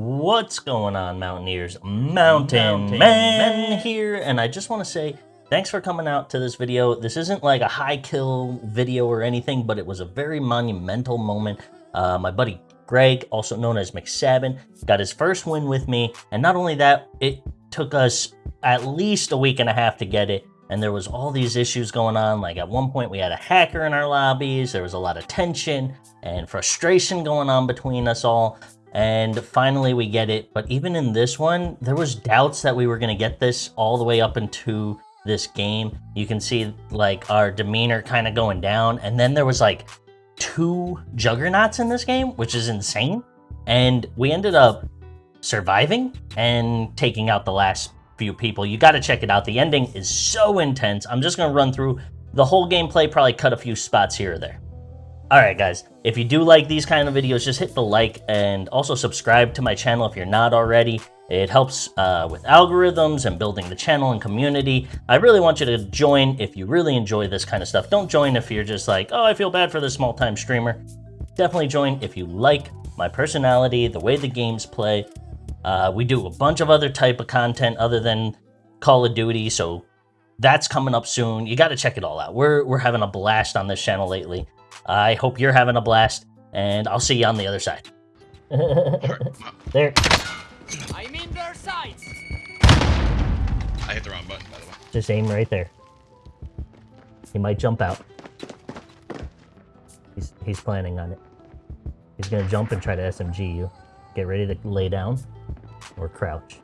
What's going on, Mountaineers? Mountain, Mountain Man here, and I just want to say thanks for coming out to this video. This isn't like a high kill video or anything, but it was a very monumental moment. Uh, my buddy Greg, also known as McSabin, got his first win with me, and not only that, it took us at least a week and a half to get it, and there was all these issues going on. Like at one point we had a hacker in our lobbies, there was a lot of tension and frustration going on between us all and finally we get it. But even in this one, there was doubts that we were going to get this all the way up into this game. You can see like our demeanor kind of going down. And then there was like two juggernauts in this game, which is insane. And we ended up surviving and taking out the last few people. You got to check it out. The ending is so intense. I'm just going to run through the whole gameplay, probably cut a few spots here or there. Alright guys, if you do like these kind of videos, just hit the like and also subscribe to my channel if you're not already. It helps uh, with algorithms and building the channel and community. I really want you to join if you really enjoy this kind of stuff. Don't join if you're just like, oh, I feel bad for this small-time streamer. Definitely join if you like my personality, the way the games play. Uh, we do a bunch of other type of content other than Call of Duty, so that's coming up soon. You got to check it all out. We're, we're having a blast on this channel lately. I hope you're having a blast, and I'll see you on the other side. there. I'm in their sights. I hit the wrong button, by the way. Just aim right there. He might jump out. He's he's planning on it. He's gonna jump and try to SMG you. Get ready to lay down or crouch.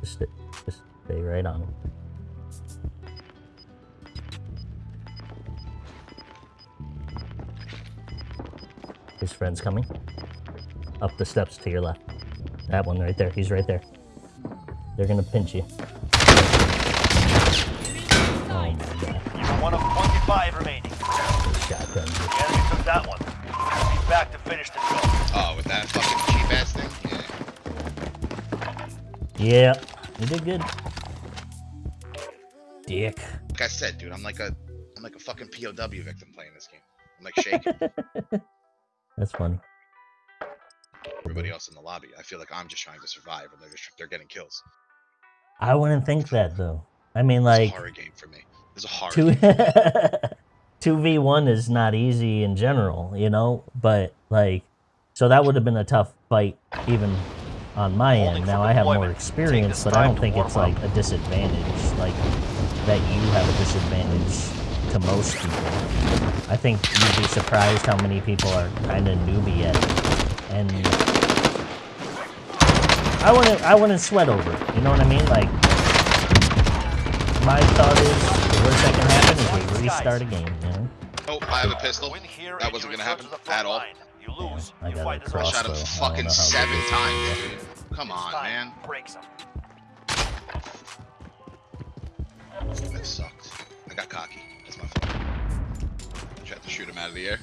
Just, just stay right on him. His friend's coming. Up the steps to your left. That one right there. He's right there. They're gonna pinch you. Oh my god. You're one of 25 remaining. Shotgun. The enemy took that one. He's back to finish the job. Oh, with that fucking cheap ass thing? Yeah. Yeah, you did good. Dick. Like I said, dude, I'm like a I'm like a fucking POW victim playing this game. I'm like shaking. That's funny. Everybody else in the lobby, I feel like I'm just trying to survive, and they're just they're getting kills. I wouldn't think that though. I mean, like it's a horror game for me. It's a horror. Two two v one is not easy in general, you know. But like, so that would have been a tough fight even on my end. Now I have more experience, but I don't think it's like a disadvantage, like that you have a disadvantage to most people. I think you'd be surprised how many people are kind of newbie at it. And I wouldn't, I wouldn't sweat over it. You know what I mean? Like, my thought is, the worst that can happen is we restart a game, you know? Oh, I have a pistol. That wasn't gonna happen at all. You lose, I you got fight a the crossbow. Shot him fucking seven times, dude. Come on, man. Breaks him. That sucked. I got cocky. That's my fault. I tried to shoot him out of the air.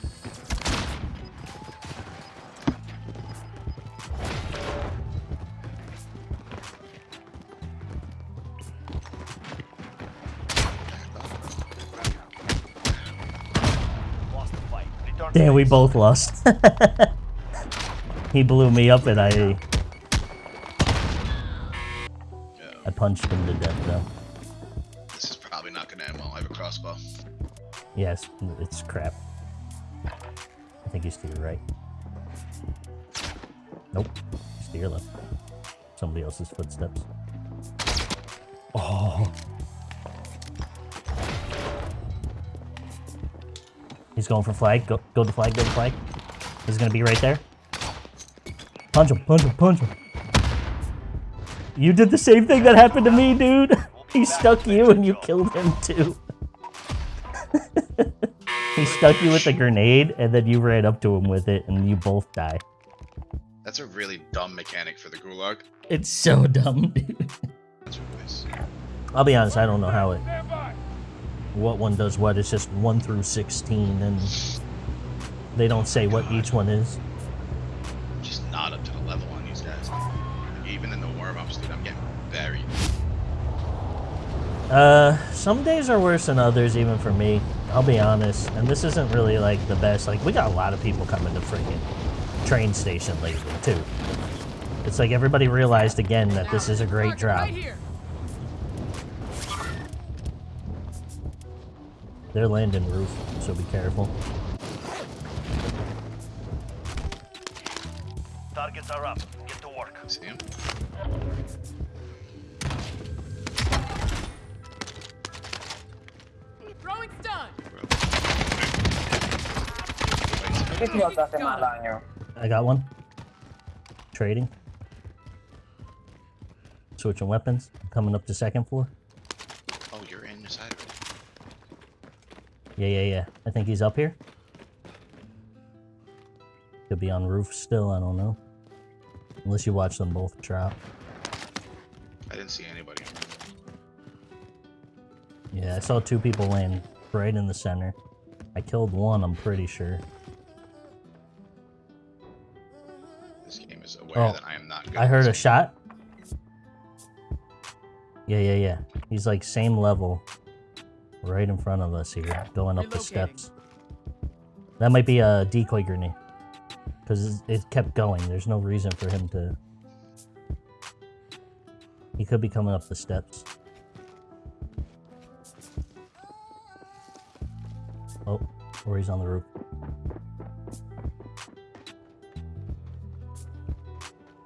Lost the fight. They done Damn, we both lost. he blew me up and I, I punched him to death though. Yes, it's crap. I think he's to your right. Nope, your left. Somebody else's footsteps. Oh. He's going for flag. Go, go to flag. Go to flag. He's gonna be right there. Punch him! Punch him! Punch him! You did the same thing that happened to me, dude. He stuck you and you killed him too. he stuck you with a grenade and then you ran up to him with it and you both die. That's a really dumb mechanic for the gulag. It's so dumb, dude. That's what it is. I'll be honest, I don't know how it what one does what. It's just 1 through 16 and they don't say what each one is. Just not up to the level on these guys. Even in the warm ups, dude, I'm getting buried. Uh some days are worse than others, even for me. I'll be honest. And this isn't really like the best. Like we got a lot of people coming to freaking train station lately too. It's like everybody realized again that this is a great drop. They're landing roof, so be careful. Targets are up. Get to work. See him? Wait, ¿Qué tío te hace? I got one. Trading. Switching weapons. Coming up to second floor. Oh, you're inside of it. Yeah, yeah, yeah. I think he's up here. Could be on roof still, I don't know. Unless you watch them both drop. I didn't see anybody. Yeah, I saw two people land right in the center. I killed one, I'm pretty sure. Oh, aware Oh, that I am not good. I heard a shot. Yeah, yeah, yeah. He's like same level. Right in front of us here, going up the steps. That might be a decoy grenade. Because it kept going. There's no reason for him to... He could be coming up the steps. Oh, or he's on the roof.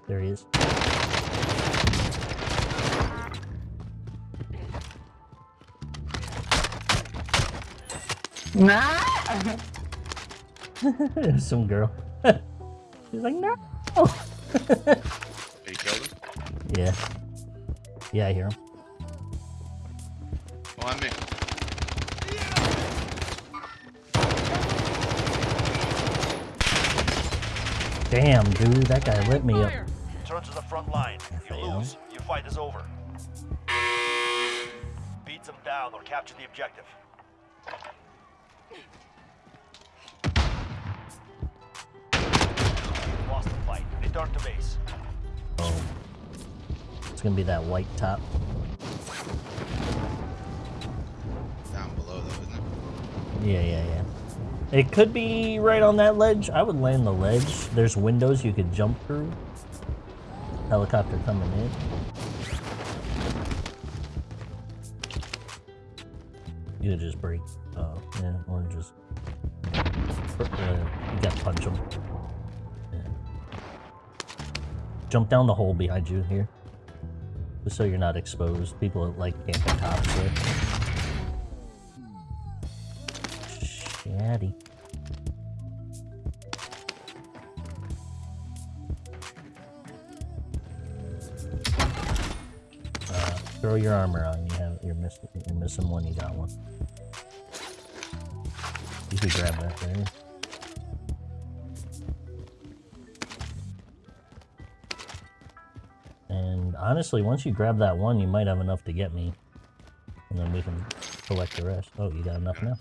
There he is. Nah. There's some girl. She's like, no. Hey, you killed him? yeah. Yeah, I hear him. Oh, on me. Damn, dude, that guy lit me up. You lose. Your fight is over. Beat them down or capture the objective. Lost the fight. Return to base. Oh. It's gonna be that white top. Down below, though, isn't it? Yeah, yeah, yeah. It could be right on that ledge. I would land the ledge. There's windows you could jump through. Helicopter coming in. You just break. Oh, yeah, or just. Uh, you gotta punch them. Yeah. Jump down the hole behind you here. Just so you're not exposed. People like camping tops there. Throw your armor on. You have you're missing you're missing one. You got one. You can grab that thing. And honestly, once you grab that one, you might have enough to get me. And then we can collect the rest. Oh, you got enough now?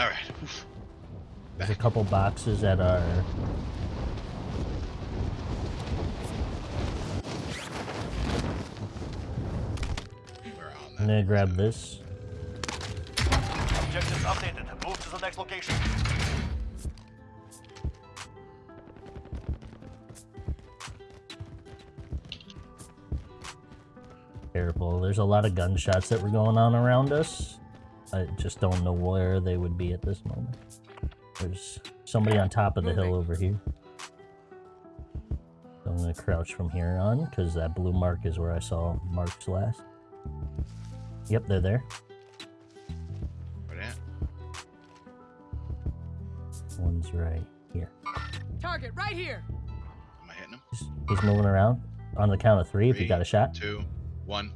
All right. Oof. There's a couple boxes that are. We're I'm gonna grab this. Objectives updated. Move to the next location. Careful. There's a lot of gunshots that were going on around us. I just don't know where they would be at this moment. There's somebody on top of the hill over here. So I'm gonna crouch from here on because that blue mark is where I saw marks last. Yep, they're there. Where at? One's right here. Target right here. Am I hitting him? He's, he's moving around. On the count of three, if you got a shot. Two, one,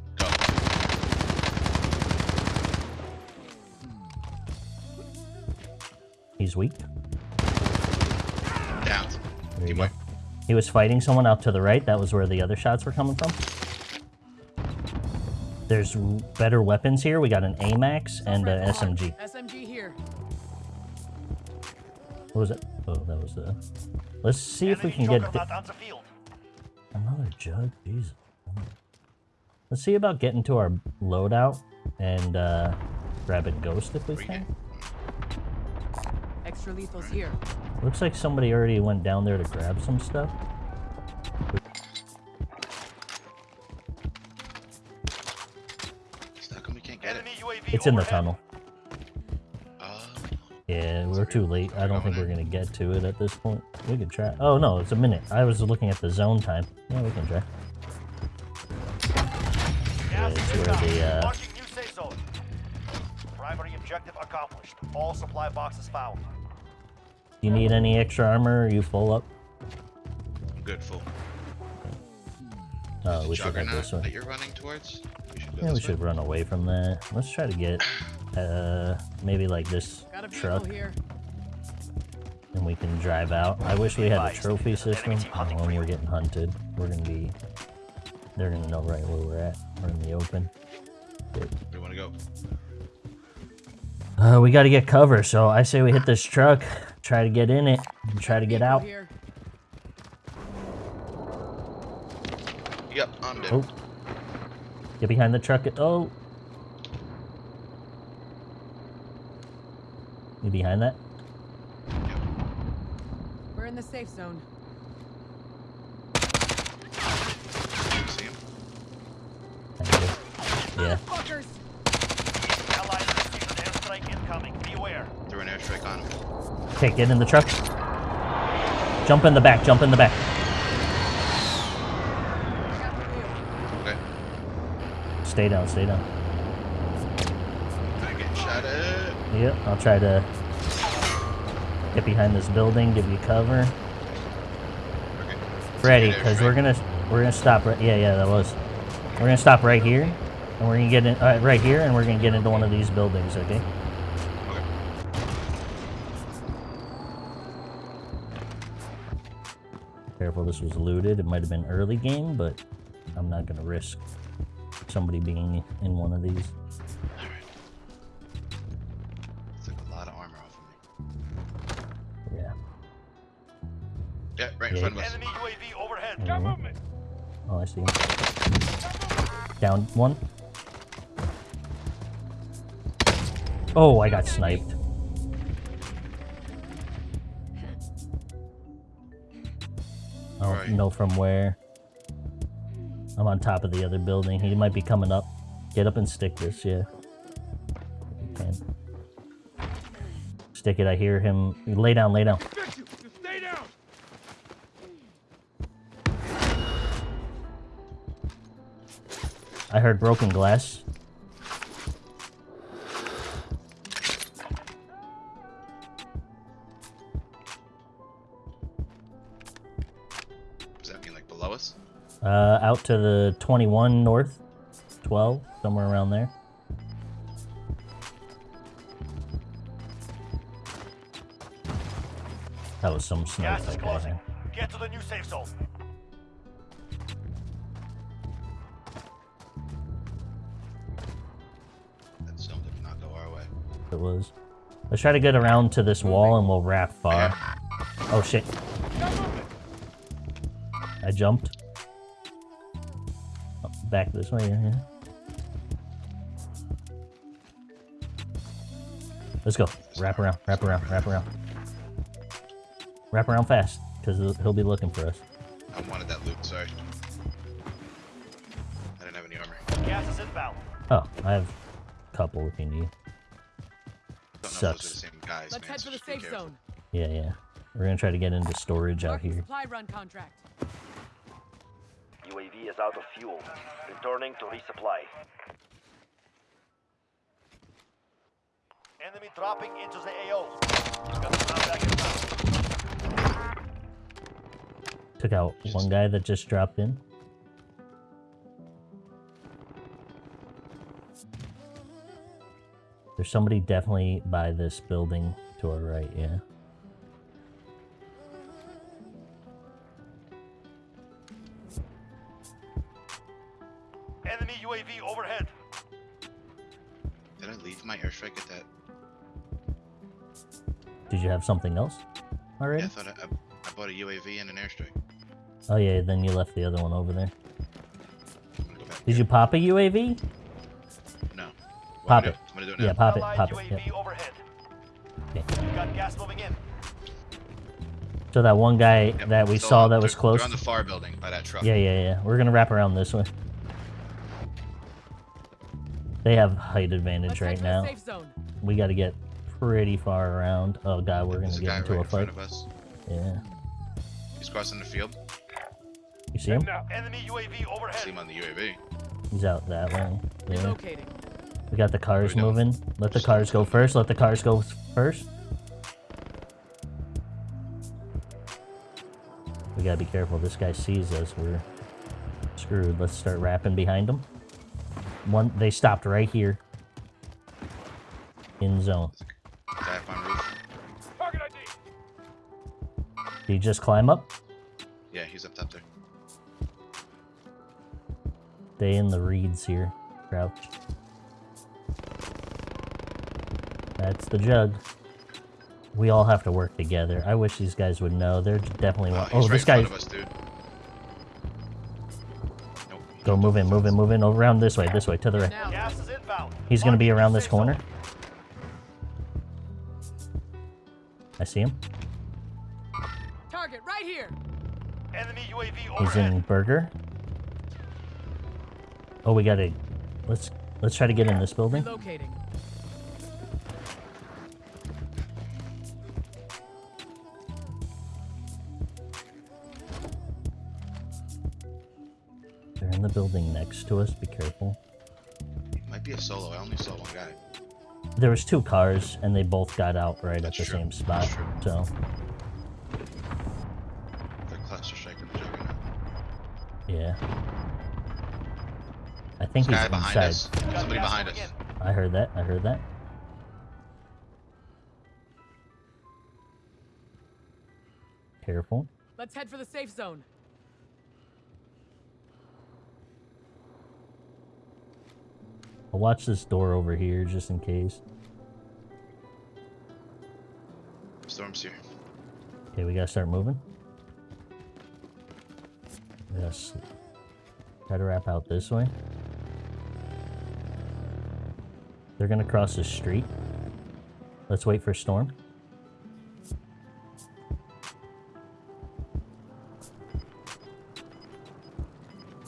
He's weak. Down. There you go. He was fighting someone out to the right. That was where the other shots were coming from. there's better weapons here. We got an AMAX and an SMG. SMG here. What was it? Oh, that was the. Let's see if we can get the field. another jug. Jesus. Let's see about getting to our loadout and uh, grabbing Ghost if we Bring it. can. Extra lethals here. Looks like somebody already went down there to grab some stuff. How come we can't get it? Enemy UAV It's in the tunnel. Oh, Yeah, we're too late. I don't think we're gonna get to it at this point. We could try. Oh no, it's a minute. I was looking at the zone time. Yeah, we can try. Gas it's where the, uh, Marking new safe zone. Primary objective accomplished. All supply boxes found. Do you need any extra armor? Are you full up? I'm good, full. Oh, The we should head Juggernaut this way. that you're running towards? We should Yeah, we this should run away from that. Let's try to get, uh, maybe like this Got a truck, here. and we can drive out. I wish we had a trophy system. enemy Oh, when we're getting hunted, we're gonna be. They're gonna know right where we're at. We're in the open. Where do you want to go? Uh, we got to get cover, so I say we hit this truck, try to get in it, and try to get out. Yep, I'm dead. Oh. Get behind the truck. Oh. You behind that? We're in the safe zone. See him? Yeah. Fuckers! Allies received airstrike incoming. Beware. An on him. Okay, get in the truck. Jump in the back. Jump in the back. I got the wheel. Okay. Stay down. Stay down. I'm getting shot at. Yep. I'll try to get behind this building, give you cover. Okay. Ready, because we're gonna we're gonna stop right. Yeah, yeah, that was. We're gonna stop right here, and we're gonna get in uh, right here, and we're gonna get into one of these buildings. Okay. Careful, this was looted. It might have been early game, but I'm not gonna risk somebody being in one of these. Alright. Took a lot of armor off of me. Yeah. Yeah, right in Yeah. front of us. Enemy UAV overhead. Mhm. Oh, I see. Down one. Oh, I got sniped. Right. know from where. I'm on top of the other building. He might be coming up. Get up and stick this, yeah. Stick it, I hear him. Lay down, lay down. Down! I heard broken glass. Uh, out to the 21 north, 12, somewhere around there. That was some snipe Gas is that guy closing. had. Get to the new safe zone. That zone did not go our way. It was. Let's try to get around to this wall and we'll wrap far. Oh shit. I jumped. Back this way, yeah, yeah. Let's go. Wrap around, wrap around, wrap around. Wrap around fast, because he'll, he'll be looking for us. I wanted that loot, sorry. I didn't have any armor. Gas is inbound. Oh, I have a couple if you need. Don't know if those are Sucks. the same guys, Let's man, head so for the safe zone. Yeah, yeah. We're gonna try to get into storage out here. supply run contract. UAV is out of fuel. Returning to resupply. Enemy dropping into the AO. Got the ground back inbound. Took out one guy that just dropped in. There's somebody definitely by this building to our right, yeah. Something else already? Yeah, I thought I, I, I bought a UAV and an airstrike. Oh yeah, then you left the other one over there. I'm go. Did you pop a UAV? No. What, Pop it. do- do it. Yeah, pop it, Allied pop it. UAV yeah. overhead. Okay. Got gas moving in. So that one guy Yep, that we so saw that was close. They're on the far building by that truck. Yeah, yeah, yeah. We're gonna wrap around this way. They have height advantage Let's right head to the now. We got to get pretty far around. Oh god, we're There's gonna a guy get into right a in front fight. of us. Yeah. He's crossing the field. You see him? Enemy UAV I see him on the UAV. He's out that way. Yeah. Relocating. We got the cars we doing? moving. Let the cars go first. Let the cars go first. We gotta be careful. This guy sees us. We're screwed. Let's start wrapping behind him. One, they stopped right here. In zone. Did he just climb up? Yeah, he's up top there. Stay in the reeds here. Crouch. That's the jug. We all have to work together. I wish these guys would know. They're definitely Oh, one. he's Oh, right this in guy. front of us, dude. Nope. Go jumped move off in, move in, move in. Oh, around this way, this way, to the right. Now. Gas is inbound. He's gonna be around this corner. I see him. UAV He's in burger. Oh, we gotta. Let's let's try to get in this building. Relocating. They're in the building next to us. Be careful. Might be a solo. I only saw one guy. There was two cars, and they both got out right That's at the true. same spot. That's true. So yeah. I think There's a he's guy behind inside. us. Somebody behind us. I heard that. I heard that. Careful. Let's head for the safe zone. I'll watch this door over here just in case. Storm's here. Okay, we gotta start moving. Yes. Try to wrap out this way. They're gonna cross the street. Let's wait for Storm.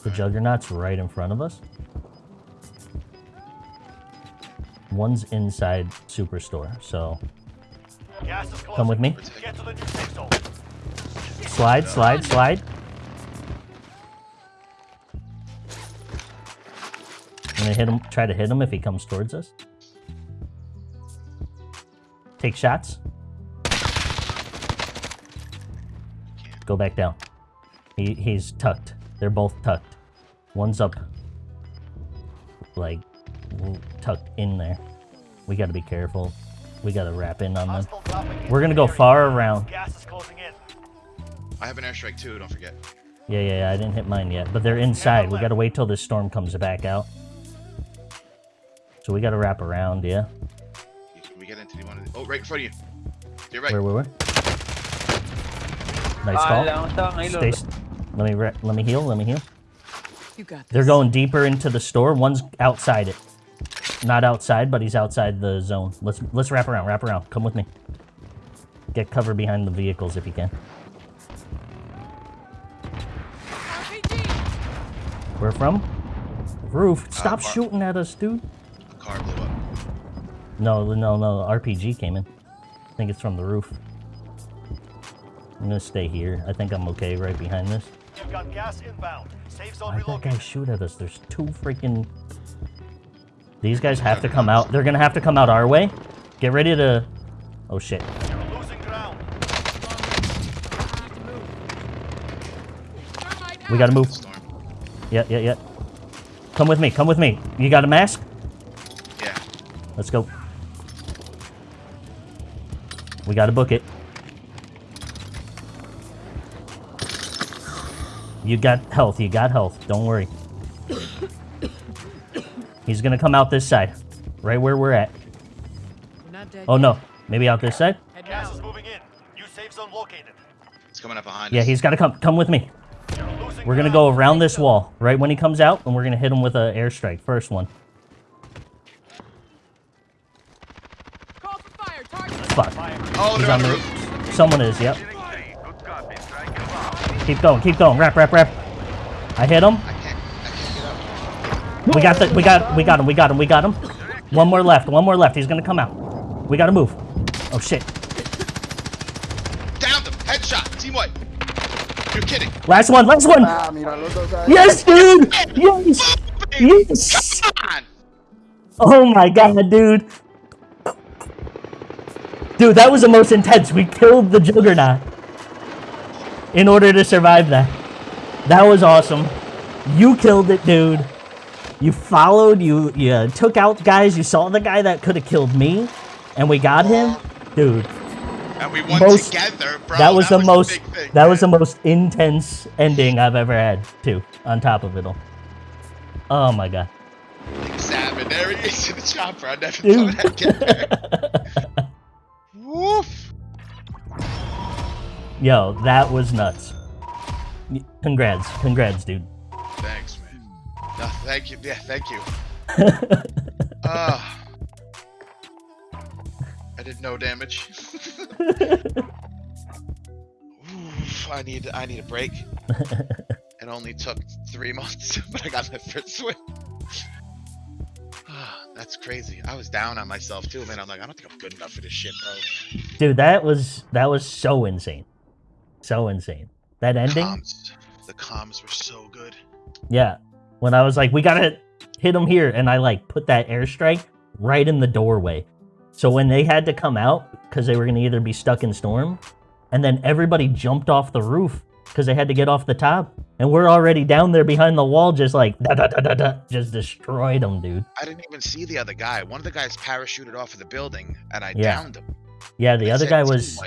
The Juggernaut's right in front of us. One's inside Superstore, so Gas is closing. come with me. We're taking Get to the new safe zone. Slide, slide, slide. Gonna hit him. Try to hit him if he comes towards us. Take shots. Go back down. He he's tucked. They're both tucked. One's up, like tucked in there. We got to be careful. We got to wrap in on them. Hostile dropping into We're gonna go far around. Gas is closing in. I have an airstrike too. Don't forget. Yeah, yeah, yeah, I didn't hit mine yet, but they're inside. We gotta wait till this storm comes back out. So we gotta wrap around, yeah. Can we get into the one? Of the... Oh, right in front of you. You're right. Where, where, where? Nice Ah, call. lang sa Stay. Let me re- let me heal. Let me heal. You got this. They're going deeper into the store. One's outside it. Not outside, but he's outside the zone. Let's let's wrap around. Wrap around. Come with me. Get cover behind the vehicles if you can. RPG. Where from? Roof. Stop bar- shooting at us, dude. A car blew up. No, no, no. RPG came in. I think it's from the roof. I'm gonna stay here. I think I'm okay right behind this. You've got gas inbound. Safe zone Why'd that shoot at us? There's two freaking. These guys have to come out. They're gonna have to come out our way. Get ready to. Oh shit. You're losing ground. Need to move. Thermite We gotta move. Yeah, yeah, yeah. Come with me. Come with me. You got a mask? Yeah. Let's go. We gotta book it. You got health. You got health. Don't worry. He's gonna come out this side. right where we're at. We're not dead. Oh yet. no, maybe out this side. Gas is moving in. New safe zone located. It's coming up behind Yeah, us. he's got to come. Come with me. We're gonna go around this wall right when he comes out, and we're gonna hit him with a airstrike. First one. He's on on the the roof. roof. Someone is. Yep. Good copy. Strike inbound. Keep going. Keep going. Wrap. Wrap. Wrap. I hit him. I can't. I can't get up. We got the. We got. We got him. We got him. We got him. One more left. One more left. He's gonna come out. We gotta move. Oh shit. Downed him. Headshot. Team white. You're kidding. Last one. Last one. Ah, mira, los dos ahí. Yes, dude. Yes. Yes. Oh my god, dude. Dude, that was the most intense. We killed the Juggernaut in order to survive that. That was awesome. You killed it, dude. You followed, you you took out guys. You saw the guy that could have killed me, and we got him. Dude, And we won Most- together, bro. that was the most thing, that was the most intense ending I've ever had, too, on top of it all. Oh my god. Salmon. There he is in the chopper. I never Dude. thought I'd get there. Woof. Yo, that was nuts. Congrats. Congrats, dude. Thanks, man. No, thank you. Yeah, thank you. Ah. I did no damage. Oof, I need I need a break. it only took three months, but I got my first win. That's crazy. I was down on myself too, man. I'm like, I don't think I'm good enough for this shit, bro. Dude, that was that was so insane. So insane. That ending? Comms, the comms were so good. Yeah. When I was like, we gotta hit them here, and I like put that airstrike right in the doorway. So when they had to come out, because they were gonna either be stuck in storm, and then everybody jumped off the roof because they had to get off the top. And we're already down there behind the wall, just like da da da da da, just destroyed them, dude. I didn't even see the other guy. One of the guys parachuted off of the building, and I Yeah. downed him. Yeah, the I other guy was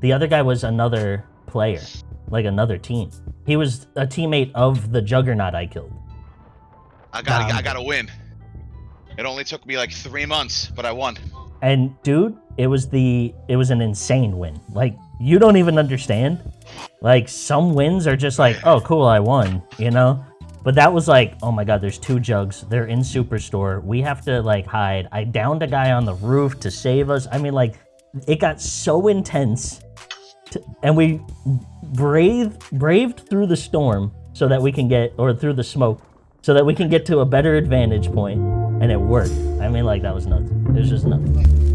the other guy was another player, like another team. He was a teammate of the Juggernaut I killed. I gotta, I gotta win. It only took me like three months, but I won. And dude, it was the it was an insane win. Like you don't even understand. Like some wins are just like, oh cool, I won, you know? But that was like, oh my god, there's two jugs. They're in Superstore. We have to like hide. I downed a guy on the roof to save us. I mean, like, it got so intense. To, and we braved braved through the storm so that we can get or through the smoke so that we can get to a better advantage point and it worked. I mean like that was nuts. It was just nuts.